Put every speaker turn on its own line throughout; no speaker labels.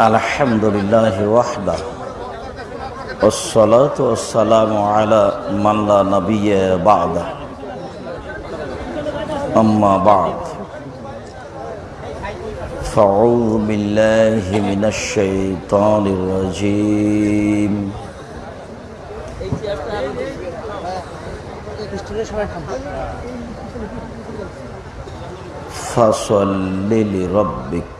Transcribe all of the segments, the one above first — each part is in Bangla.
الحمد لله وحده والصلاة والسلام على من لا نبي بعده أما بعد. فأعوذ بالله من الشيطان الرجيم فصل لربك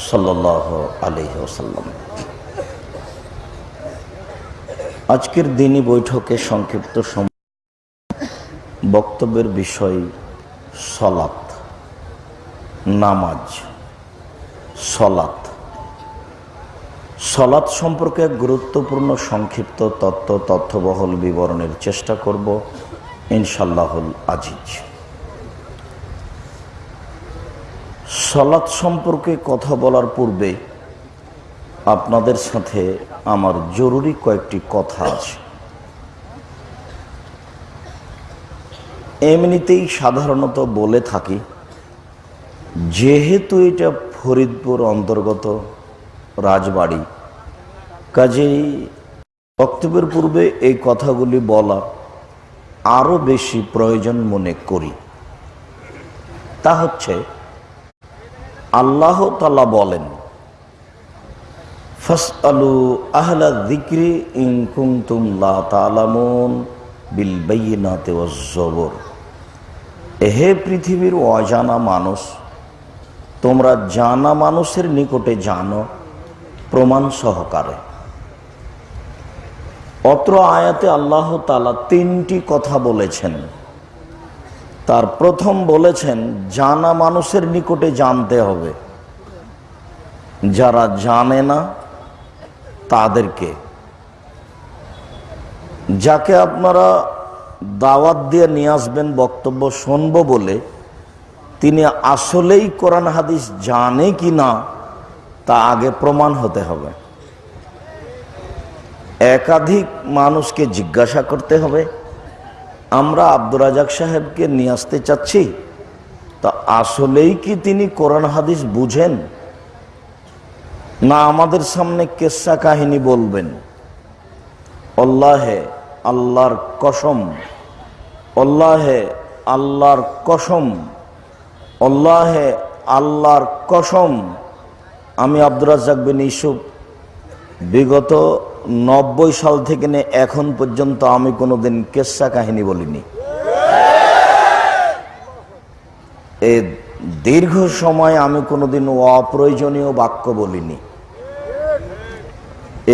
সাল্লাহ আজকের দিনই বৈঠকে সংক্ষিপ্ত বক্তব্যের বিষয় সলাত নামাজ সলাত সলাৎ সম্পর্কে গুরুত্বপূর্ণ সংক্ষিপ্ত তত্ত্ব তথ্যবহল বিবরণের চেষ্টা করব ইনশাল্লাহুল আজিজ। সলাৎ সম্পর্কে কথা বলার পূর্বে আপনাদের সাথে আমার জরুরি কয়েকটি কথা আছে। এমনিতেই সাধারণত বলে থাকি, যেহেতু এটা ফরিদপুর অন্তর্গত রাজবাড়ি, কাজেই বক্তব্যের পূর্বে এই কথাগুলি বলা আরও বেশি প্রয়োজন মনে করি। তা হচ্ছে আল্লাহ তালা বলেন ফাস আলু আহলা দিক্রি ইনকুম লা তালামুন বিল বাইনাতে ওয়াজ্জবর হে পৃথিবীর অজানা মানুষ, তোমরা জানা মানুষের নিকটে জানো প্রমাণ সহকারে। অত্র আয়াতে আল্লাহ তালা তিনটি কথা বলেছেন। তার প্রথম বলেছেন, জানা মানুষের নিকটে জানতে হবে। যারা জানে না, তাদেরকে। যাকে আপনারা দাওয়াত দিয়ে নিয়ে আসবেন বক্তব্য শুনব বলে, তিনি আসলেই কোরআন হাদিস জানে কি না, তা আগে প্রমাণ হতে হবে। একাধিক মানুষকে জিজ্ঞাসা করতে হবে আমরা আব্দুর রাজাক সাহেবকে নিয়ে আসতে চাচ্ছি, তা আসলেই কি তিনি কোরআন হাদিস বুঝেন? না আমাদের সামনে কেসা কাহিনী বলবেন? অল্লাহে আল্লাহর কসম, অল্লাহে আল্লাহর কসম, অল্লাহে আল্লাহর কসম। আমি আব্দুর রাজাক বিন ইসুফ বিগত নব্বই সাল থেকে নিয়ে এখন পর্যন্ত আমি কোনোদিন কেসা কাহিনী বলিনি। এ দীর্ঘ সময় আমি কোনোদিন অপ্রয়োজনীয় বাক্য বলিনি।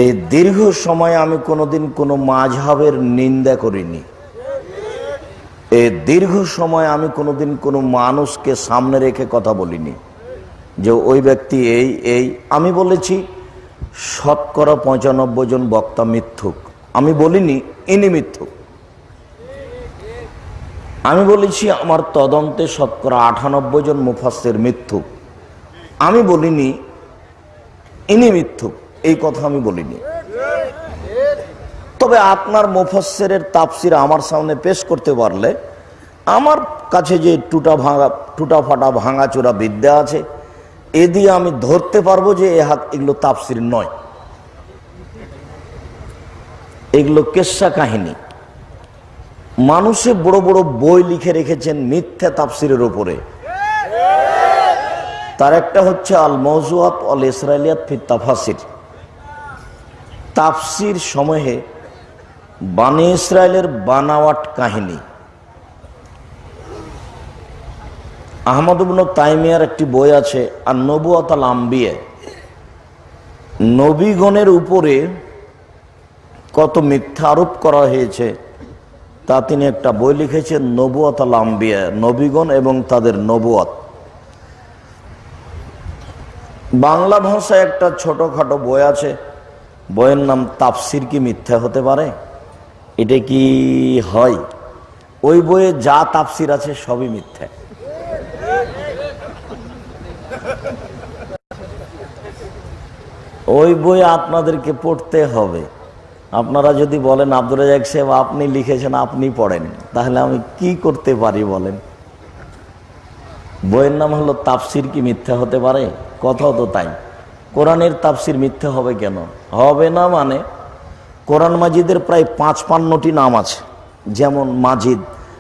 এই দীর্ঘ সময় আমি কোনোদিন কোনো মাঝহাবের নিন্দা করিনি। এই দীর্ঘ সময় আমি কোনোদিন কোনো মানুষকে সামনে রেখে কথা বলিনি। যে ওই ব্যক্তি এই এই, আমি বলেছি শতকরা পঁচানব্বই জন বক্তা মিথ্যুক। আমি বলিনি, ইনি মিথ্যুক। আমি বলেছি, আমার তদন্তে শতকরা আটানব্বই জন মুফাসের মিথ্যুক। আমি বলিনি, ইনি মিথ্যুক। এই কথা আমি বলিনি। তবে আপনার মুফাসের তাপসির আমার সামনে পেশ করতে পারলে, আমার কাছে যে টুটা ভাঙা, টুটা ফাটা ভাঙাচোরা বিদ্যা আছে এ দিয়ে আমি ধরতে পারব যে এ হাত এগুলো তাপসির নয়। এগুলো কেসা কাহিনী। মানুষে বড় বড় বই লিখে রেখেছেন মিথ্যা তাপসিরের ওপরে তার একটা হচ্ছে আল মৌজুয়াত অল ইসরায়েলিয়াত ফির তাফাসির। তাফসির সময়ে বানি ইসরায়েলের বানাওয়াট কাহিনী। আহমদ তাইমিয়ার একটি বই আছে আর নবুয়াত আল আম্বিয়ে। নবীগণের উপরে কত মিথ্যা আরোপ করা হয়েছে, তা তিনি একটা বই লিখেছেন নবুয়াত আল আম্বিয়া, নবীগণ এবং তাদের নবুয়াত। বাংলা ভাষায় একটা ছোটখাটো বই আছে, বইয়ের নাম তাফসির কি মিথ্যা হতে পারে? এটা কি হয়? ওই বইয়ে যা তাফসির আছে সবই মিথ্যা। ওই বই আপনাদেরকে পড়তে হবে। আপনারা যদি বলেন আব্দুল রাজাক সাহেব, আপনি লিখেছেন, আপনি পড়েন। তাহলে আমি কি করতে পারি বলেন? বইয়ের নাম হলো, তাফসির কি মিথ্যা হতে পারে? কথাও তো তাই। কোরআনের তাফসির মিথ্যা হবে কেন? হবে না মানে কোরআন মাজিদের প্রায় পাঁচ পান্নটি নাম আছে। যেমন মাজিদ,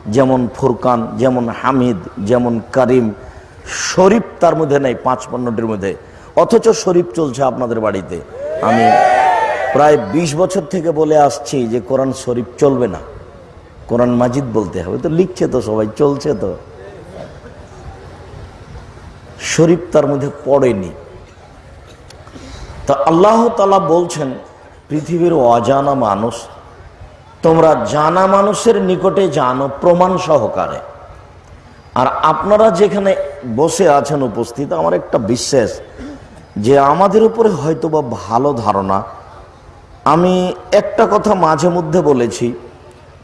যেমন ফুরকান, যেমন হামিদ, যেমন করিম। শরীফ তার মধ্যে নেই পাঁচ পান্নটির মধ্যে। অথচ শরীফ চলছে আপনাদের বাড়িতে। আমি প্রায় ২০ বছর থেকে বলে আসছি যে কোরআন শরীফ চলবে না। কোরআন মাজিদ বলতে হবে। তো লিখছে তো সবাই, চলছে তো। শরীফ তার মধ্যে পড়েনি। তা আল্লাহ তালা বলছেন, পৃথিবীর অজানা মানুষ, তোমরা জানা মানুষের নিকটে জানো প্রমাণ সহকারে। আর আপনারা যেখানে বসে আছেন উপস্থিত, আমার একটা বিশ্বাস যে আমাদের উপরে হয়তো বা ভালো ধারণা, আমি একটা কথা মাঝে মধ্যে বলেছি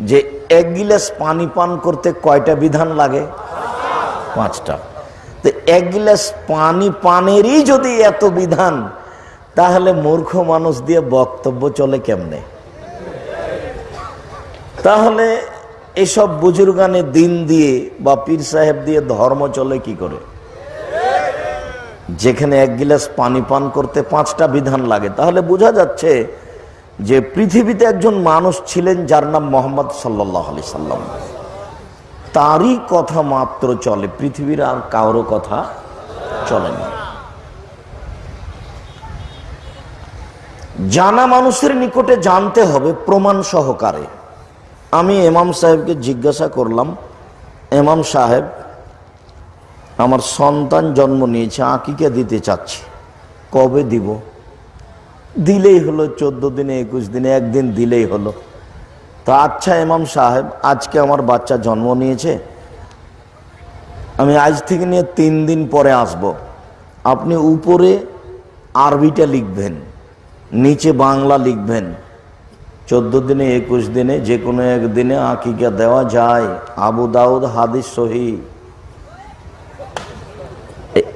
যে এক গিলাস পানি পান করতে কয়টা বিধান লাগে? পাঁচটা। তো এক গিলাস পানি পানেরই যদি এত বিধান, তাহলে মূর্খ মানুষ দিয়ে বক্তব্য চলে কেমনে? তাহলে এসব বুজুর্গানে দিন দিয়ে বা পীর সাহেব দিয়ে ধর্ম চলে কি করে? যেখানে এক গিলাস পানি পান করতে পাঁচটা বিধান লাগে। তাহলে বোঝা যাচ্ছে যে পৃথিবীতে একজন মানুষ ছিলেন যার নাম মোহাম্মদ সাল্লাহ আলি সাল্লাম। তারই কথা মাত্র চলে, পৃথিবীর আর কারও কথা চলে না। জানা মানুষের নিকটে জানতে হবে প্রমাণ সহকারে। আমি এমাম সাহেবকে জিজ্ঞাসা করলাম এমাম সাহেব আমার সন্তান জন্ম নিয়েছে, আঁকিকে দিতে চাচ্ছি। কবে দিব? দিলেই হলো, চোদ্দ দিনে, একুশ দিনে, একদিন দিলেই হলো। তো আচ্ছা এমাম সাহেব, আজকে আমার বাচ্চা জন্ম নিয়েছে। আমি আজ থেকে নিয়ে তিন দিন পরে আসব। আপনি উপরে আরবিটা লিখবেন, নিচে বাংলা লিখবেন। চোদ্দ দিনে, একুশ দিনে যে কোনো একদিনে আঁকিকা দেওয়া যায়। আবু দাউদ হাদিস সহি।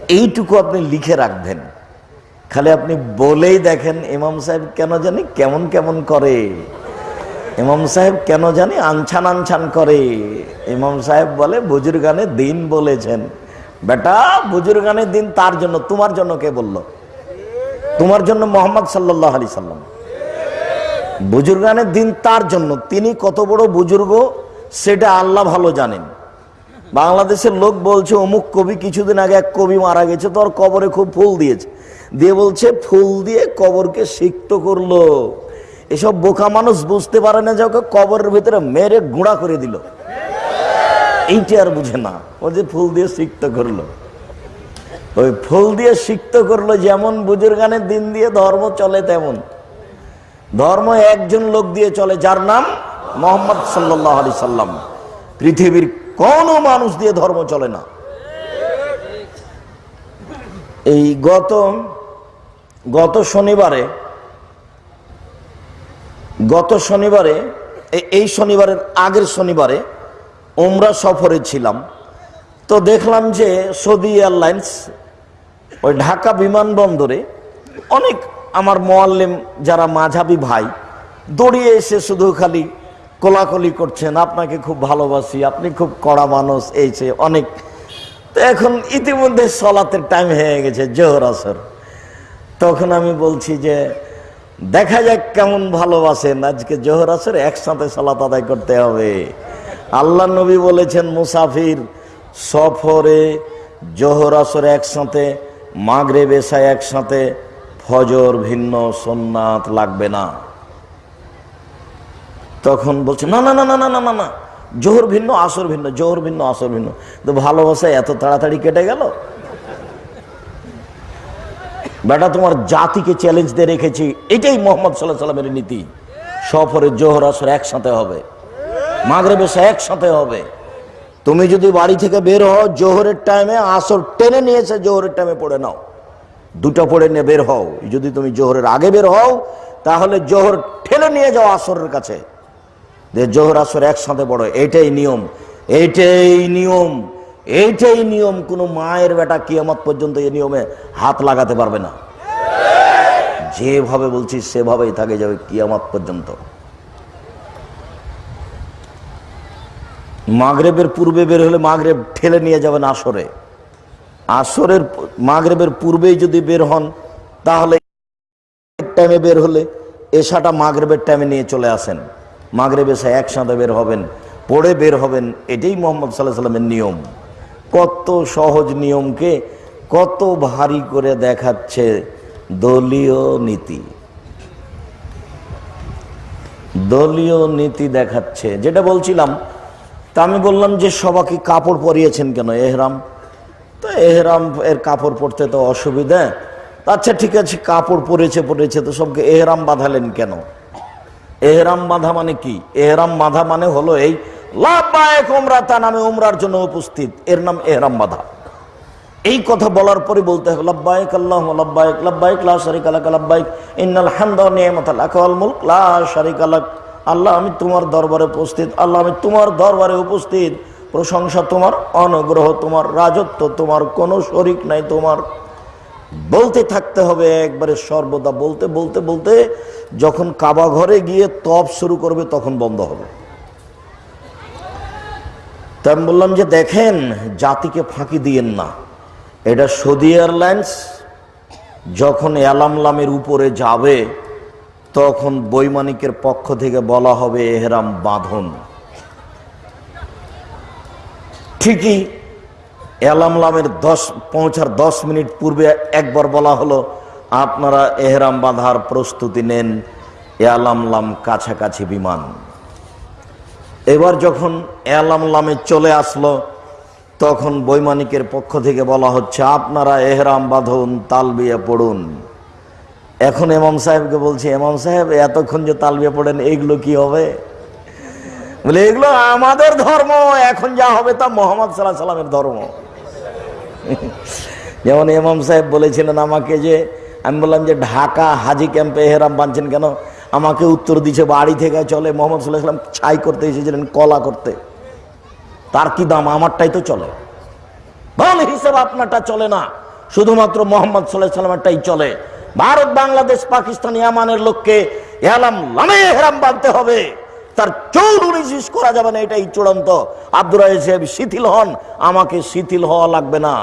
এইটুকু আপনি লিখে রাখবেন। খালি আপনি বলেই দেখেন ইমাম সাহেব কেন জানি কেমন কেমন করে। ইমাম সাহেব কেন জানি আনছান আনছান করে। ইমাম সাহেব বলে, বুজুর্গানে দিন বলেছেন। বেটা বুজুর্গানের দিন তার জন্য, তোমার জন্য কে বলল? তোমার জন্য মোহাম্মদ সাল্লাহ আলি সাল্লাম। বুজুর্গানের দিন তার জন্য, তিনি কত বড় বুজুর্গ, সেটা আল্লাহ ভালো জানেন। বাংলাদেশের লোক বলছে, অমুক কবি কিছুদিন আগে এক কবি মারা গেছে, তোর কবরে খুব ফুল দিয়েছে। দিয়ে বলছে, ফুল দিয়ে কবরকে সিক্ত করল। এসব বোকা মানুষ বুঝতে পারে না যে ওকে কবরের ভিতরে মেরে গুঁড়া করে দিল। এইটা আর বুঝে না, ও যে ফুল দিয়ে সিক্ত করল। ওই ফুল দিয়ে সিক্ত করল, যেমন বুজুর্গানের দিন দিয়ে ধর্ম চলে তেমন। ধর্ম একজন লোক দিয়ে চলে, যার নাম মোহাম্মদ সাল্লাহ আলি সাল্লাম। পৃথিবীর কোনো মানুষ দিয়ে ধর্ম চলে না। এই গত গত শনিবারে গত শনিবারে এই শনিবারের আগের শনিবারে ওমরা সফরে ছিলাম। তো দেখলাম যে সৌদি এয়ারলাইন্স ওই ঢাকা বিমানবন্দরে অনেক আমার মোয়াল্লেম যারা মাঝাবি ভাই দৌড়িয়ে এসে শুধু খালি কোলাকলি করছেন, আপনাকে খুব ভালোবাসি, আপনি খুব কড়া মানুষ, এই সে অনেক। তো এখন ইতিমধ্যে সলাতের টাইম হয়ে গেছে, জোহর আসর। তখন আমি বলছি যে, দেখা যাক কেমন ভালোবাসেন, আজকে জোহর আসর একসাথে সলাত আদায় করতে হবে। আল্লাহ নবী বলেছেন, মুসাফির সফরে জোহর আসর একসাথে মাগরে বেশায় একসাথে, ফজর ভিন্ন সোননাথ লাগবে না। তখন বলছে, না না না না না না না না, জোহর ভিন্ন, আসর ভিন্ন, জোহর ভিন্ন, আসর ভিন্ন। তো ভালোবাসা এত তাড়াতাড়ি কেটে গেল? বেটা, তোমার জাতিকে চ্যালেঞ্জ দিয়ে রেখেছি, এটাই মোহাম্মদ সাল্লাহ সাল্লামের নীতি। সফরে জোহর, আসর একসাথে হবে মাগরে বেশা একসাথে হবে। তুমি যদি বাড়ি থেকে বের হও, জোহরের টাইমে আসর টেনে নিয়েছে জোহরের টাইমে পড়ে নাও। দুটো পড়ে নিয়ে বের হও। যদি তুমি জোহরের আগে বের হও, তাহলে জোহর ঠেলে নিয়ে যাও আসরের কাছে। যে জোহর আসর একসাথে বড়, এইটাই নিয়ম এইটাই নিয়ম এইটাই নিয়ম, কোনো মায়ের বেটা কিয়ামত পর্যন্ত এই নিয়মে হাত লাগাতে পারবে না। যেভাবে বলছি সেভাবেই থাকে যাবে কিয়ামত পর্যন্ত। মাগরেবের পূর্বে বের হলে মাগরেব ঠেলে নিয়ে যাবেন আসরে। আসরের মাগরেবের পূর্বেই যদি বের হন, তাহলে টাইমে বের হলে এসাটা মাগরেবের টাইমে নিয়ে চলে আসেন। মাগরেব এসে একসাথে বের হবেন, পড়ে বের হবেন, এটাই মোহাম্মদ সাল্লাহ সাল্লামের নিয়ম। কত সহজ নিয়মকে কত ভারী করে দেখাচ্ছে দলীয় নীতি। দলীয় নীতি দেখাচ্ছে, যেটা বলছিলাম, তা আমি বললাম যে সবাকে কাপড় পরিয়েছেন কেন? এহরাম। তো এহরাম এর কাপড় পরতে তো অসুবিধা। আচ্ছা ঠিক আছে, কাপড় পরেছে পরেছে, তো সবকে এহরাম বাঁধালেন কেন? এহরাম বাঁধা মানে কি? এহরাম বাঁধা মানে হলো এই তা নামে ওমরার জন্য উপস্থিত। এর নাম এহরাম বাঁধা। এই কথা বলার পরে বলতে আল্লাহ ইন্নাল আল্লাহ, আমি তোমার দরবারে উপস্থিত। আল্লাহ, আমি তোমার দরবারে উপস্থিত। প্রশংসা তোমার, অনুগ্রহ তোমার, রাজত্ব তোমার, কোনো শরিক নাই তোমার। বলতে থাকতে হবে, একবারে সর্বদা বলতে বলতে বলতে, যখন কাবা ঘরে গিয়ে তপ শুরু করবে তখন বন্ধ হবে। তা আমি বললাম যে দেখেন, জাতিকে ফাঁকি দিয়েন না। এটা সৌদি এয়ারলাইন্স, যখন অ্যালামলামের উপরে যাবে, তখন বৈমানিকের পক্ষ থেকে বলা হবে, এহরাম বাঁধন। ঠিকই অ্যালামলামের দশ, পৌঁছার দশ মিনিট পূর্বে একবার বলা হলো, আপনারা এহরাম বাঁধার প্রস্তুতি নেন অ্যালামলাম কাছাকাছি বিমান। এবার যখন অ্যালামলামে চলে আসলো, তখন বৈমানিকের পক্ষ থেকে বলা হচ্ছে, আপনারা এহরাম বাঁধুন, তালবিয়া পড়ুন। এখন এমাম সাহেবকে বলছি এমাম সাহেব, এতক্ষণ যে তালবিয়া পড়েন এইগুলো কি হবে? বলে, এগুলো আমাদের ধর্ম, এখন যা হবে তা মোহাম্মদ সাল্লাহ সাল্লামের ধর্ম। যেমন এমাম সাহেব বলেছিলেন আমাকে যে, আমি বললাম যে, ঢাকা হাজি ক্যাম্পে এহরাম বাঁধছেন কেন? আমাকে উত্তর দিছে বাড়ি থেকে চলে মোহাম্মদ সাল্লাহ ছাই করতে এসেছিলেন, কলা করতে। তার কি দাম? আমারটাই তো চলে। ভালো হিসেব আপনারটা চলে না। শুধুমাত্র মোহাম্মদ সাল্লাহ সাল্লামেরটাই চলে। ভারত, বাংলাদেশ, পাকিস্তান, ইয়ামানের লোককে এলাম লামে হেরাম বাঁধতে হবে। তার চৌর উনিশ করা যাবে না, এটাই চূড়ান্ত। আব্দুর সাহেব শিথিল হন, আমাকে শিথিল হওয়া লাগবে না।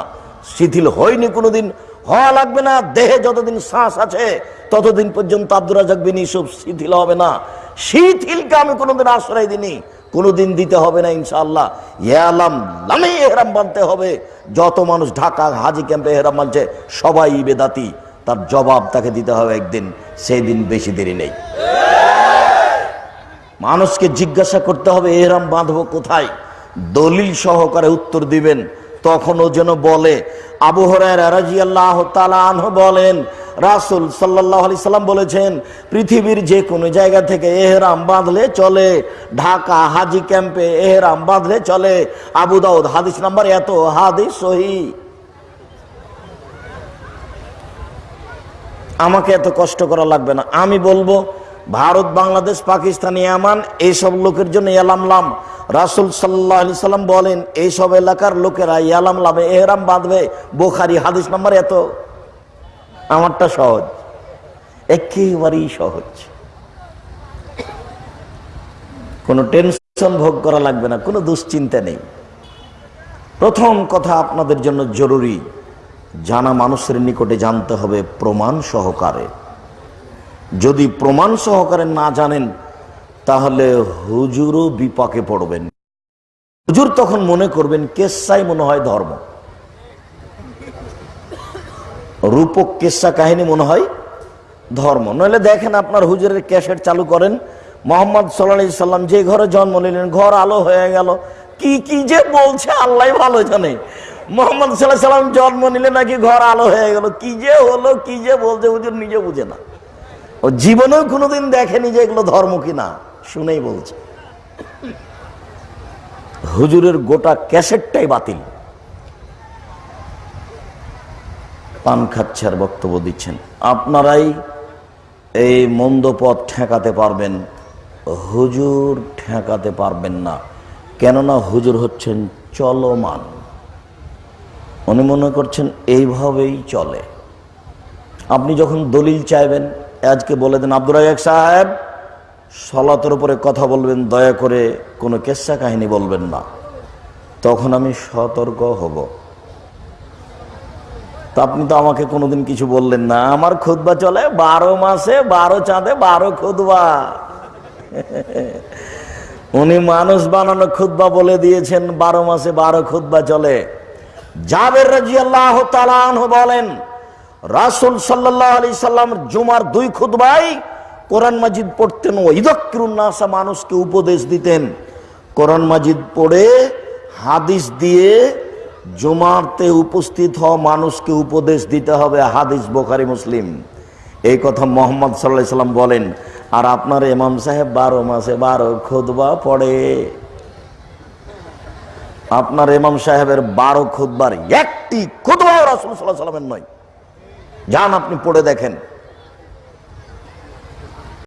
শিথিল হয়নি কোনোদিন, হওয়া লাগবে না, দেহে যতদিন শ্বাস আছে, ততদিন পর্যন্ত আব্দুর রাজাক বিন ইসুফ শিথিল হবে না। শিথিলকে আমি কোনোদিন আশ্রয় দিনি কোনোদিন দিতে হবে না ইনশাআল্লাহ। ইয়ালাম লামে এহরাম বানতে হবে, যত মানুষ ঢাকা হাজি ক্যাম্পে এহরাম বানছে, সবাই বেদাতি। তার জবাব তাকে দিতে হবে একদিন সেই দিন বেশি দেরি নেই। মানুষকে জিজ্ঞাসা করতে হবে, এহরাম বাঁধবো কোথায়? দলিল সহকারে উত্তর দিবেন। তখনও যেন বলে, আবু হরাহ বলেন, রাসুল সাল্লাহ আলি সাল্লাম বলেছেন, পৃথিবীর যে কোনো জায়গা থেকে এহরাম বাঁধলে চলে, ঢাকা হাজি ক্যাম্পে এহরাম বাঁধলে চলে। আবু দাউদ, হাদিস নাম্বার এত, হাদিস সহি। আমাকে এত কষ্ট করা লাগবে না। আমি বলব ভারত, বাংলাদেশ, পাকিস্তান, ইয়ামান, এইসব লোকের জন্য ইয়ালামলাম রাসুল সাল্লাহ আলি সাল্লাম বলেন, এইসব এলাকার লোকেরা ইয়ালাম লামে এহরাম বাঁধবে। বোখারি হাদিস নাম্বার এত। আমারটা সহজ। একেবারেই সহজ। কোনো টেনশন ভোগ করা লাগবে না, কোনো দুশ্চিন্তা নেই। প্রথম কথা আপনাদের জন্য জরুরি, জানা মানুষের নিকটে জানতে হবে প্রমাণ সহকারে। যদি প্রমাণ সহকারে না জানেন, তাহলে হুজুরও বিপাকে পড়বেন। হুজুর তখন মনে করবেন, কেসাই মনে হয় ধর্ম। রূপক কেসা কাহিনী মনে হয় ধর্ম। নইলে দেখেন আপনার হুজুরের ক্যাসেট চালু করেন, মোহাম্মদ সাল্লা সাল্লাম যে ঘরে জন্ম নিলেন, ঘর আলো হয়ে গেল। কি কি যে বলছে, আল্লাহ ভালো জানে। মোহাম্মদ সাল্লাহ সাল্লাম জন্ম নিলে নাকি ঘর আলো হয়ে গেল। কি যে হলো, কি যে বলছে, হুজুর নিজে বুঝে না। ও জীবনেও কোনোদিন দেখেনি যে এগুলো ধর্ম কিনা। শুনেই বলছে। হুজুরের গোটা ক্যাসেটটাই বাতিল। পান খাচ্ছে আর বক্তব্য দিচ্ছেন। আপনারাই এই মন্দ পথ ঠেকাতে পারবেন, হুজুর ঠেকাতে পারবেন না। কেননা হুজুর হচ্ছেন চলমান। উনি মনে করছেন, এইভাবেই চলে। আপনি যখন দলিল চাইবেন আজকে বলে দেন আব্দুর রাজাক সাহেব, সলাতের উপরে কথা বলবেন, দয়া করে কোনো কেসা কাহিনী বলবেন না। তখন আমি সতর্ক হব। তা আপনি তো আমাকে কোনোদিন কিছু বললেন না। আমার খুদবা চলে বারো মাসে, বারো চাঁদে, বারো খুদবা উনি মানুষ বানানো খুদবা বলে দিয়েছেন, বারো মাসে বারো খুদবা চলে। জাবের রাজি আল্লাহ বলেন রাসুল সাল্লাহ আলি সাল্লাম জুমার দুই খুদবাই কোরআন মাজিদ পড়তেন ও ইদক্কিরুন্নাসা মানুষকে উপদেশ দিতেন। কোরআন মাজিদ পড়ে হাদিস দিয়ে জুমারতে উপস্থিত হওয়া মানুষকে উপদেশ দিতে হবে, হাদিস বোখারি, মুসলিম। এই কথা মোহাম্মদ সাল্লাহ সাল্লাম বলেন, আর আপনার ইমাম সাহেব বারো মাসে বারো খুদবা পড়ে। আপনার ইমাম সাহেবের বারো খুদবার একটি খুদবা রাসুল সাল্লাহ সাল্লামের নয়। যান আপনি পড়ে দেখেন।